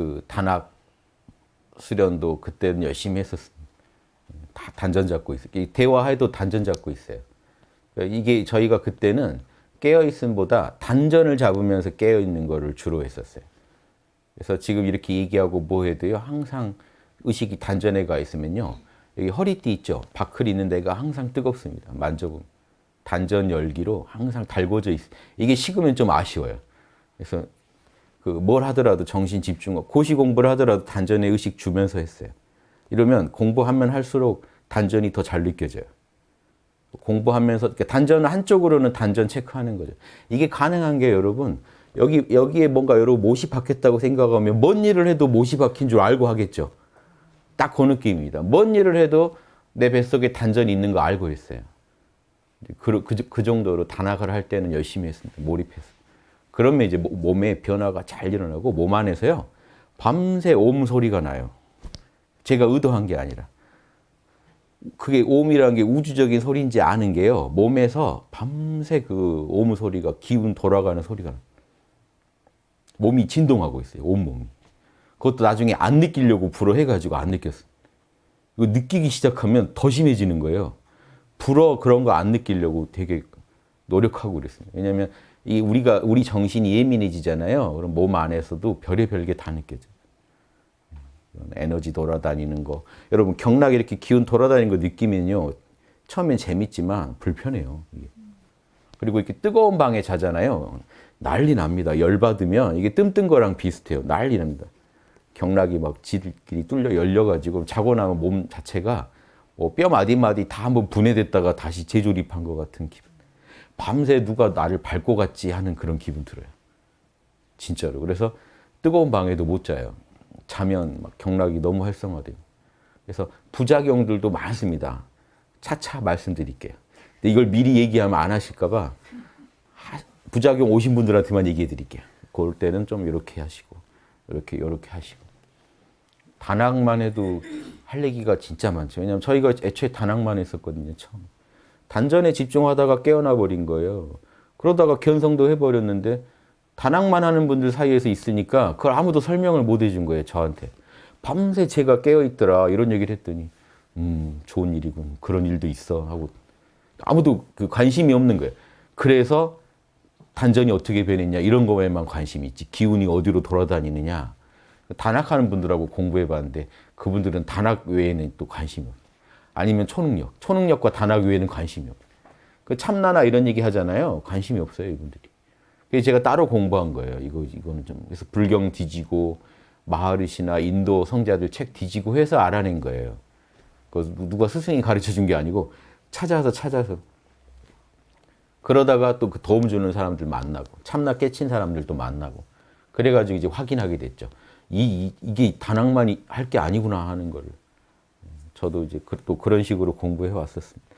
그 단학 수련도 그때는 열심히 했었습니다. 다 단전 잡고 있어요. 이 대화해도 단전 잡고 있어요. 그러니까 이게 저희가 그때는 깨어 있음보다 단전을 잡으면서 깨어 있는 거를 주로 했었어요. 그래서 지금 이렇게 얘기하고 뭐 해도요 항상 의식이 단전에 가 있으면요 여기 허리띠 있죠 바클 있는 데가 항상 뜨겁습니다. 만져보면 단전 열기로 항상 달궈져 있어요. 이게 식으면 좀 아쉬워요. 그래서 그 뭘 하더라도 정신 집중하고 고시 공부를 하더라도 단전에 의식 주면서 했어요. 이러면 공부하면 할수록 단전이 더 잘 느껴져요. 공부하면서 단전 한쪽으로는 단전 체크하는 거죠. 이게 가능한 게 여러분 여기 여기에 뭔가 여러분 못이 박혔다고 생각하면 뭔 일을 해도 못이 박힌 줄 알고 하겠죠. 딱 그 느낌입니다. 뭔 일을 해도 내 뱃속에 단전이 있는 거 알고 있어요. 그, 그, 그 정도로 단학을 할 때는 열심히 했습니다. 몰입해서. 그러면 이제 몸에 변화가 잘 일어나고 몸 안에서요. 밤새 옴 소리가 나요. 제가 의도한 게 아니라. 그게 옴이라는 게 우주적인 소리인지 아는 게요. 몸에서 밤새 그 옴 소리가 기운 돌아가는 소리가. 몸이 진동하고 있어요. 온몸이. 그것도 나중에 안 느끼려고 불어 해가지고 안 느꼈어요. 이거 느끼기 시작하면 더 심해지는 거예요. 불어 그런 거 안 느끼려고 되게 노력하고 그랬습니다. 왜냐하면 이 우리가 우리 정신이 예민해지잖아요. 그럼 몸 안에서도 별의별 게 다 느껴져요. 에너지 돌아다니는 거. 여러분 경락 이렇게 기운 돌아다니는 거 느끼면요. 처음엔 재밌지만 불편해요. 그리고 이렇게 뜨거운 방에 자잖아요. 난리 납니다. 열 받으면 이게 뜸뜬 거랑 비슷해요. 난리 납니다. 경락이 막 지들끼리 뚫려 열려가지고 자고 나면 몸 자체가 뭐 뼈 마디마디 다 한번 분해됐다가 다시 재조립한 것 같은 기분. 밤새 누가 나를 밟고 갔지 하는 그런 기분 들어요. 진짜로. 그래서 뜨거운 방에도 못 자요. 자면 막 경락이 너무 활성화돼요. 그래서 부작용들도 많습니다. 차차 말씀드릴게요. 근데 이걸 미리 얘기하면 안 하실까봐 부작용 오신 분들한테만 얘기해 드릴게요. 그럴 때는 좀 이렇게 하시고, 이렇게, 이렇게 하시고. 단학만 해도 할 얘기가 진짜 많죠. 왜냐면 저희가 애초에 단학만 했었거든요, 처음. 단전에 집중하다가 깨어나 버린 거예요. 그러다가 견성도 해버렸는데 단학만 하는 분들 사이에서 있으니까 그걸 아무도 설명을 못 해준 거예요, 저한테. 밤새 제가 깨어있더라, 이런 얘기를 했더니, 음, 좋은 일이군. 그런 일도 있어. 하고 아무도 그 관심이 없는 거예요. 그래서 단전이 어떻게 변했냐, 이런 거에만 관심이 있지. 기운이 어디로 돌아다니느냐. 단학하는 분들하고 공부해 봤는데 그분들은 단학 외에는 또 관심이 없어요. 아니면 초능력. 초능력과 단학 외에는 관심이 없어요. 그 참나나 이런 얘기 하잖아요. 관심이 없어요, 이분들이. 그래서 제가 따로 공부한 거예요. 이거, 이거는 좀. 그래서 불경 뒤지고, 마하르시나 인도 성자들 책 뒤지고 해서 알아낸 거예요. 그 누가 스승이 가르쳐 준 게 아니고 찾아서 찾아서. 그러다가 또 그 도움 주는 사람들 만나고, 참나 깨친 사람들도 만나고. 그래가지고 이제 확인하게 됐죠. 이, 이게 단학만 할게 아니구나 하는 걸. 저도 이제 그, 또 그런 식으로 공부해 왔었습니다.